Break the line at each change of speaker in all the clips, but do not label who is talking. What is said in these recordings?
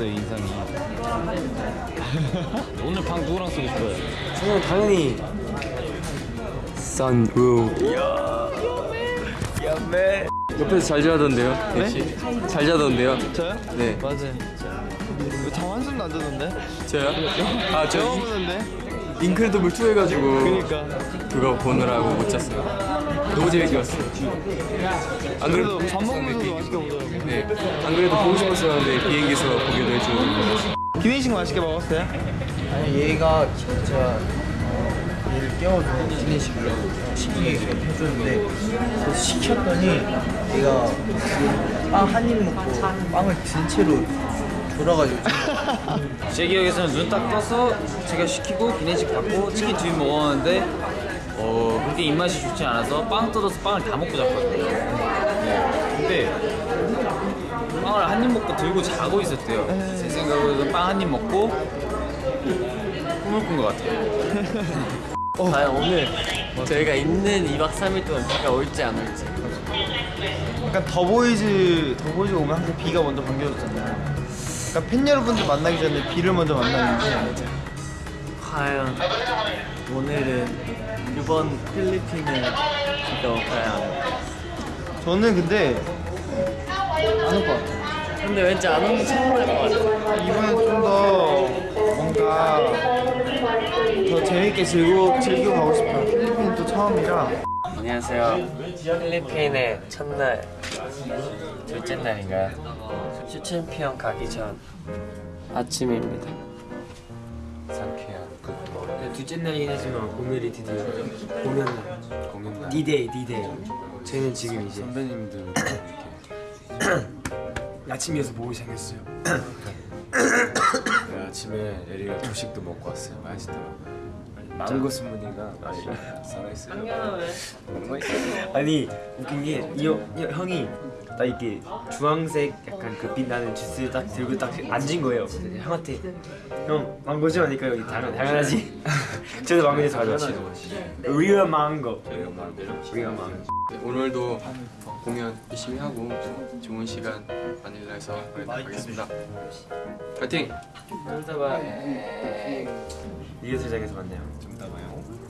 귀여워졌어요 인상이 오늘 방 누구랑 쓰고 싶어요?
저는 당연히 선우. 옆에서 잘 자던데요? 네? 잘 자던데요?
저요?
네.
맞아요 장 한숨도 안 자던데?
저요? 아, 저
처음
인-
오는데?
인크레더블 2 해가지고
그니까
그거 보느라고 못 잤어요. 너무 재밌게 봤어요. 안
그래도 밥 먹으면서도 맛있게 먹더라고
네. 안 그래도 보고 싶었었는데 비행기에서 보기도 해주고.
기내식 맛있게 먹었어요?
아니 얘가 진짜 어, 얘를 깨워서 기내식으로 시키게 해줬는데 그래서 시켰더니 얘가 빵 한 입 먹고 빵을 든 채로 돌아가지고
제 기억에서는 눈 딱 떠서 제가 시키고 기내식 받고 치킨 두입 먹었는데 어 그렇게 입맛이 좋지 않아서 빵 뜯어서 빵을 다 먹고 잤거든요. 네. 근데 빵을 한 입 먹고 들고 자고 있었대요. 제 생각으로 빵 한 입 먹고 꿈을 꾼 것 같아요.
과연 오늘 저희가 있는 2박 3일 동안 비가 올지 안 올지.
약간 더보이즈 더보이즈 오면 항상 비가 먼저 반겨줬잖아요 그러니까 팬 여러분들 만나기 전에 비를 먼저 만나는데
과연 오늘은 이번 필리핀을? 안 올까요?
저는 근데 안 올 것 같아요
근데 왠지 안 오는 처음 할것 같아요.
이번에 좀더 뭔가 더 재밌게 즐겨, 즐겨 가고 싶어요 필리핀은 또 처음이라
안녕하세요. 필리핀의 첫날, 둘째 날인가요? 슈챔피언 가기 전 아침입니다. 상쾌한
네, 둘째 날이긴 하지만 오늘이 드디어 공연 날. 공연 날. 디데이 디데이. 저희는 지금 이제
선배님들
아침에서 보고 시작했어요.
네, 아침에 에릭이 조식도 먹고 왔어요. 맛있더라고요 망고 스무디가 살아있어요.
아니 웃긴 게 이 형이 딱 이렇게 주황색 약간 그 빛나는 주스 딱 들고 딱 앉은 거예요. 그래서 형한테 형 망고죠? 하니까 여기 당연, 당연하지. 저도 망고에서 가져왔어요 real 망고 real 망고
오늘도 공연 열심히 하고 좋은 시간 마닐라에서 보내드리겠습니다. 파이팅!
리허설장에서 만나요.
더보이즈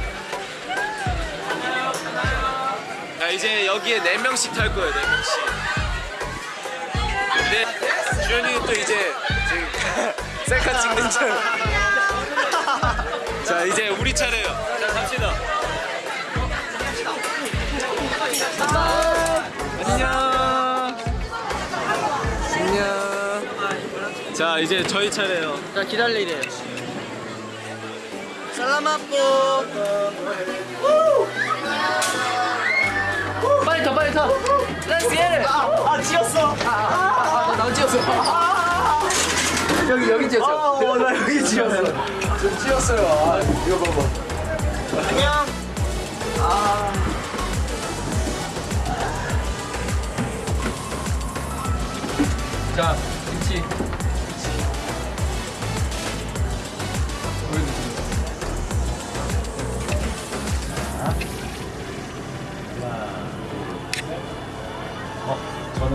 제 여기에 4명씩 탈 거예요 4명씩. 근데 주현이는 또 이제 지금 셀카 찍는 중자 이제 우리 차례예요. 자 갑시다. 안녕. 안녕. 자 이제 저희 차례예요.
자 기다리래요. 살라마포 지었어. 아, 나 지었어. 여기 여기 지었어. 어, 나 여기 지었어. 좀 지었어요. 아, 이거 봐봐. 안녕.
자, 김치.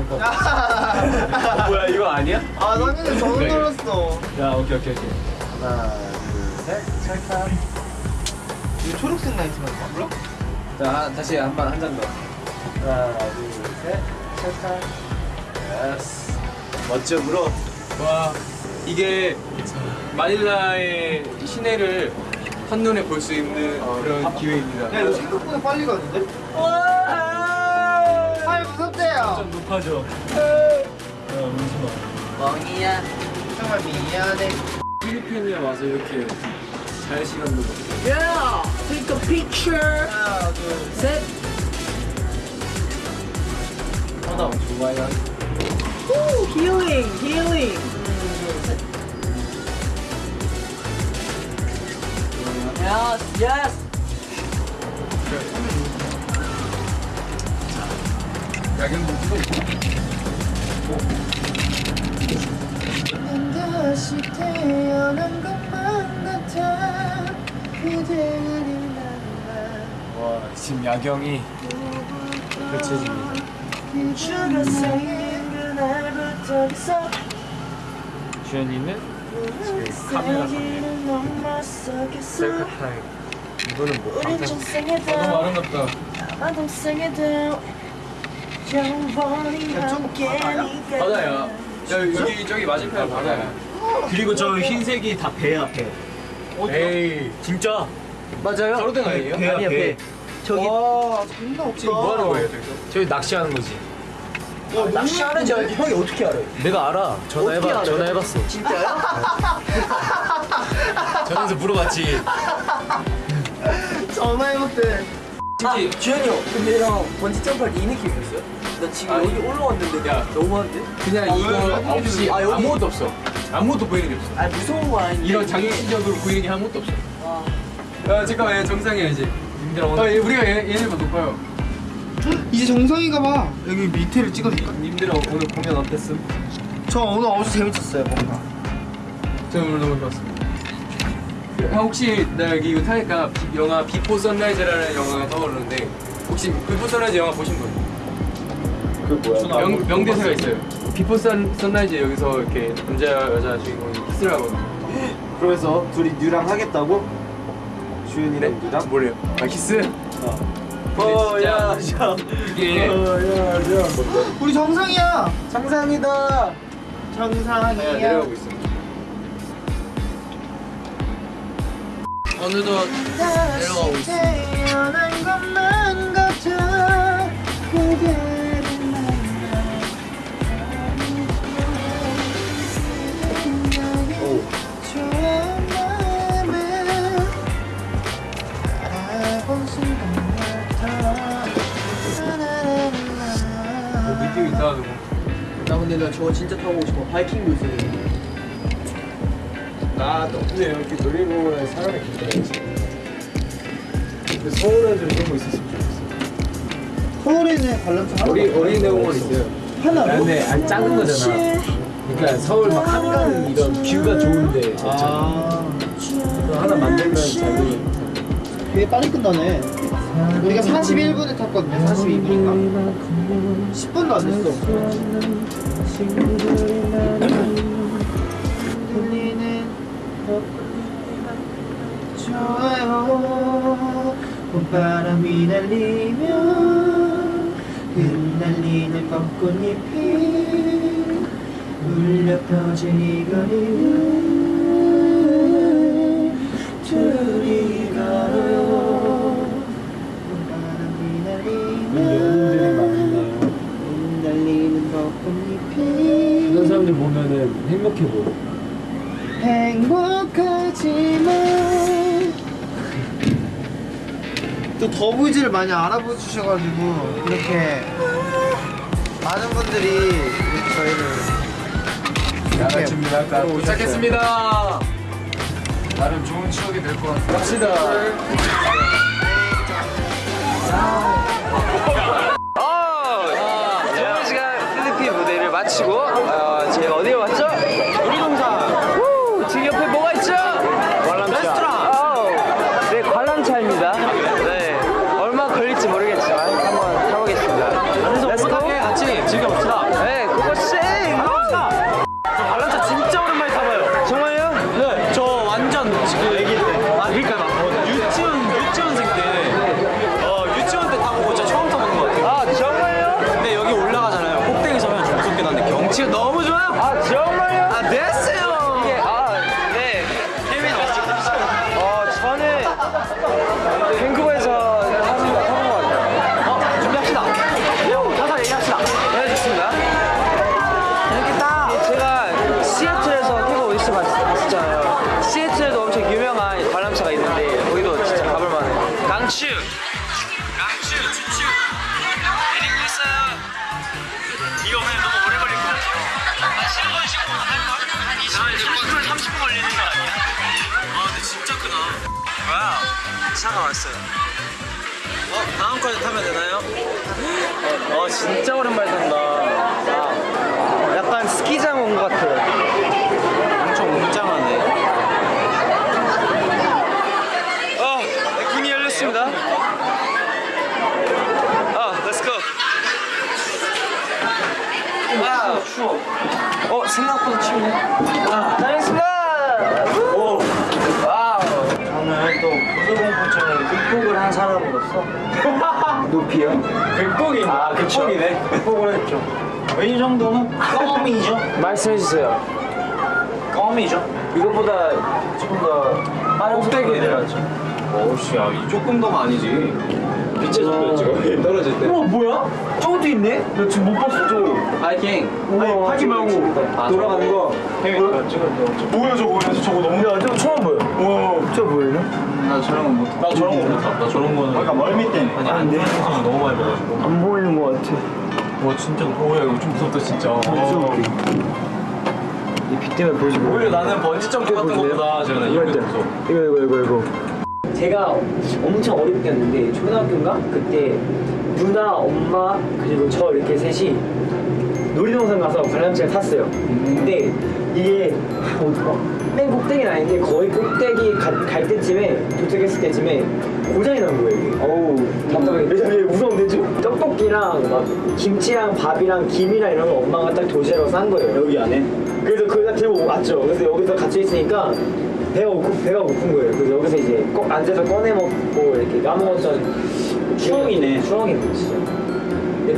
뭐야 이거 아니야?
아 너는 저도 놀았어
야 오케이 오케이 오케이
이거 초록색 라이트만 몰라?
자 다시 한번한잔 더. 하나 둘셋 찰칵. 예스. 멋져 물어. 와 이게 마닐라의 시내를
한눈에 볼 수 있는 그런 기회입니다.
야 이거 생각보다 빨리 가는데? 아 무섭대요
높아져.
멍이야. 정말 미안해
필리핀에 와서 이렇게 잘 시간도 보내.
하나 둘 셋.
하나 좋아요.
힐링 힐링 예 다시 태어난 것만 같아 그대를
와 지금 야경이 펼쳐집니다. 주현이는 지금 카메라 상에 셀카 타임. 이거는 뭐 방탄
전생에도
너무 아름답다. 바다야. 야 여기 저기 맞은편 바다야.
그리고 저 흰색이 다 배야 배. 에이 진짜
맞아요?
가로등 아니에요?
배야
아니야,
배.
배. 저기 와 장난 없다
지금 뭐 하는 거예요, 저기서?
저기 낚시하는 거지.
낚시하는지 알지? 형이 어떻게 알아요?
내가 알아. 전화해봐. 전화해봤어.
진짜요?
전화해서 물어봤지.
전화해 볼게 아 주현이 형 근데 형 번지 점프할 때 이 느낌이었어요? 나 지금
아니.
여기 올라왔는데
야.
너무한데?
그냥 이거 없이
아, 여기?
아무것도 없어. 아무것도 보이는 게 없어.
아 무서운 거 아닌데
이런 장기적으로 보이는 게 아무것도 없어. 야 잠깐만 얘 정상이야 이제.
님들아
아 얘, 우리가 얘, 얘네보다 높아요.
이제 정상인가 봐 여기 밑에를 찍어줄까?
님들아 오늘 공연 어땠음?
저 오늘 엄청 재밌었어요 뭔가
저는 오늘 너무 좋았습니다. 형 혹시 나 여기 이거 타니까 비- 영화 비포 선라이즈라는 영화가 떠오르는데 혹시 비포 선라이즈 영화 보신 분?
그 뭐야?
명, 명대사가 있어요. 비포 선, 선라이즈 여기서 이렇게 남자 여자 주인공이 키스를 하거든요.
그래서 둘이 뉴랑 하겠다고? 주연이랑 뉴랑?
뭐래요? 아 키스?
어, 야,
진짜
야.
이게
어, 야, 야.
우리 정상이야
정상이다.
정상이야
내려가고 있습니다.
어느덧 내려가고
있다. 누구?
나 근데 나 저거 진짜 타고 싶어. 바이킹도 있
나 덕분에 이렇게 놀이공원에 사람이 굉장히 근데 서울에도 이런 거 있었으면 좋겠어.
서울에는 관람차 하나
어리 어린이 공원 있어요.
하나
근데 안 작은 거잖아. 그러니까 서울 막 한강 이런 뷰가 좋은데
아
하나 만들면 자기
되게 빨리 끝나네. 우리가 41분에 탔거든요. 42분인가? 10분도 안 됐어 좋아요 봄바람이 날리면 흩날리는 벚꽃잎이 울려 퍼진 이 거리를 둘이 걸어요 봄바람이 날리면? 흩날리는 벚꽃잎이
그런 사람들 보면은 행복해 보여.
행복하지만 또 더보이즈를 많이 알아봐 주셔가지고 이렇게 많은 분들이 이렇게 저희를
준비할까?
도착했습니다.
나름 좋은 추억이 될 것 같아.
갑시다.
차가 왔어요. 어, 다음까지 타면 되나요? 어, 진짜 오랜만에 탄다. 아, 약간 스키장 온 것 같아요. 엄청 웅장하네. 어, 네, 문이 열렸습니다. 아, go. 와우, 추워. 어, 생각보다 춥네. 아, 다녀왔습니다. 오, wow.
저는 또 고소공포증을 극복을 한 사람으로서 높이요?
극복이. 아, 극복이네.
극복을 했죠. 이 정도는 껌이죠.
말씀해주세요.
껌이죠.
이것보다 조금 더 빠른 속도로 내려왔죠.
어우씨, 야, 이 조금 더가 아니지. 빛의 속도 지금 떨어질 때.
어 뭐야? 저것도 있네? 나 지금 못 봤어 저거.
하이킹.
아니 하지 말고 돌아가는 거. 뭐야 저거 뭐야 저거 저거 너무. 야 저거 처음 보여. 와. 저 보이네?
나 저런 거 못. 나 저런 거못 타. 나 저런 거는.
그러니까 멀미 때문에.
아니 안 되는 거 너무 많이 먹어가지고.
안 보이는 거 같아.
와 진짜. 오야 이거 좀 무섭다 진짜.
이빛 때문에 보이지 뭐.
오히려 나는 번지 점프 같은 것보다 저는
이거.
무서워.
이거 이거 이거 이거.
제가 엄청 어릴 때였는데 초등학교인가? 그때 누나, 엄마 그리고 저 이렇게 셋이 놀이동산 가서 관람차를 탔어요. 근데 이게 어디 가? 맨 꼭대기는 아닌데 거의 꼭대기 가, 갈 때쯤에 도착했을 때쯤에 고장이 난 거예요. 이게. 어우 답답하게. 왜냐면 이게 무서운데 좀 떡볶이랑 막 김치랑 밥이랑 김이랑 이런 거 엄마가 딱 도시락으로 싼 거예요. 여기 안에. 그래서 그걸 다 들고 왔죠. 그래서 여기서 갇혀 있으니까 배가 고프, 배가 고픈 거예요. 그래서 여기서 이제 꼭 앉아서 꺼내 먹고 이렇게 까먹었던 추억이네. 추억이네 진짜.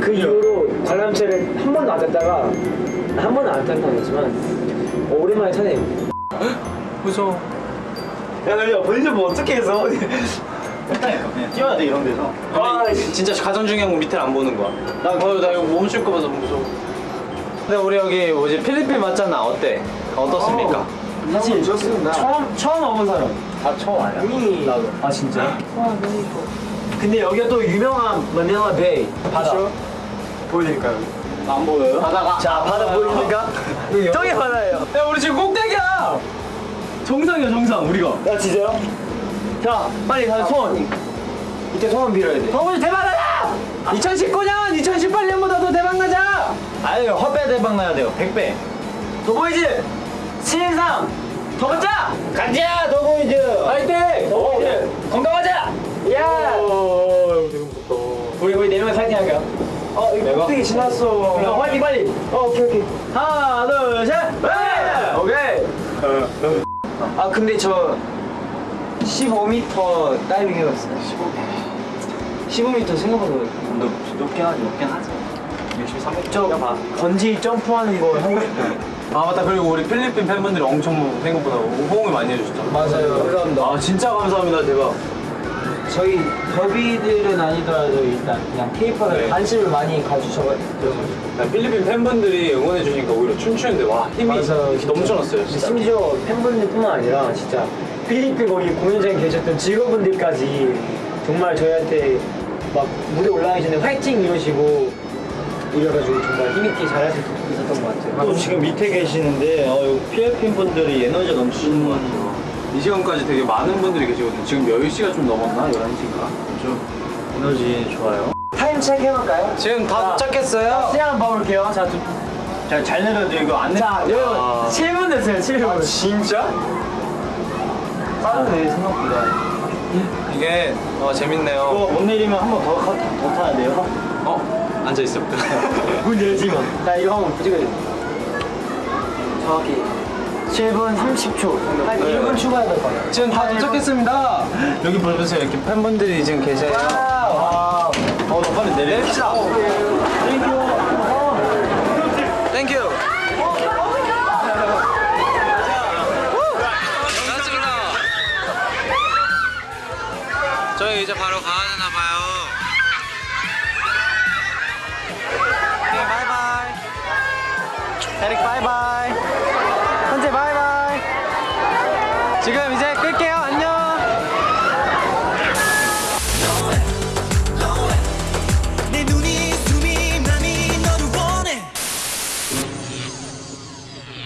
그 이후로 관람차를 한 번도 안 탔다가 한 번도 안 탄다고 했지만 어, 오랜만에 타네요.
무서워.
야, 야, 본인들 뭐 어떻게 해서? 그냥 뛰어야 돼 이런 데서.
아,
진짜 가장 중요한 건 밑에를 안 보는 거야. 나, 어, 나 이거 멈출 거 봐서 무서워. 근데 우리 여기 뭐지 필리핀 맞잖아. 어때? 어떻습니까?
사실 좋습니다.
처음 처음 와본 사람.
다 처음 아니야?
이미
나도. 아 진짜?
근데 여기가 또 유명한 마닐라 베이 바다.
보여드릴까요?
안 보여요? 바다가.
자 바다 보이십니까? 저기 바다예요.
야 우리 지금 꼭대기야.
정상이야 정상 우리가.
야 진짜요? 자 빨리 다들 손. 이때 소원 빌어야 돼.
성훈이 대박나자!
2019년, 2018년보다 더 대박 나자.
아유 헛배 대박 나야 돼요. 100배.
더보이즈 신인상 더 가자.
가자 더보이즈.
파이팅. 더보이즈 건강하자. 야. 우리 우리 네 명이 파이팅 할게요. 어 이거 꼭대기 지났어. 어, 화이팅 빨리. 어 오케이 오케이. 하나 둘 셋. 네. 오케이. 아 근데 저 15m 다이빙 해봤어요. 15. 15m 생각보다 높, 높긴 하지, 높긴 하지. 열심히 300. 저 번지 점프하는 거 하고 싶어요.
아 맞다 그리고 우리 필리핀 팬분들이 엄청 생각보다 호응을 많이 해주셨잖아.
맞아요. 감사합니다.
아 진짜 감사합니다 대박.
저희 더비들은 아니더라도 일단 그냥 케이팝에
네.
관심을 많이 가주셔가지고
나 필리핀 팬분들이 응원해 주니까 오히려 춤추는데 와 힘이
맞아요.
넘쳐났어요 진짜.
심지어 팬분들뿐만 아니라 진짜 필리핀 거기 공연장에 계셨던 직원분들까지 정말 저희한테 막 무대 올라가기 전에 화이팅 이러시고 이래가지고 정말 힘있게 잘할 수 있었던 것 같아요.
또 지금 밑에 계시는데 어, 필리핀 분들이 에너지 넘치는 것 같아요.
이 시간까지 되게 많은 분들이 계시거든요. 지금 10시가 좀 넘었나? 11시인가? 좀.
에너지 좋아요.
타임 체크 해볼까요?
지금 다 도착했어요?
시간 한번 봐볼게요. 자, 두,
잘, 잘 내려도 이거 안 내.
자 여러분
아.
7분 됐어요. 7분.
진짜?
빠르네 생각보다.
이게 어, 재밌네요.
이거 못 내리면 한 번 더 더 타야 돼요.
어? 앉아있어.
문 열지 마. 자 이거 한번 찍어야 돼. 정확히 7분 30초. 한 1분 추가해야 될 것 같아요.
지금 다 도착했습니다. 여기 보세요. 이렇게 팬분들이 지금 계세요.
Wow.
어, 너 빨리 내립시다. Thank you. 저희 이제 바로 가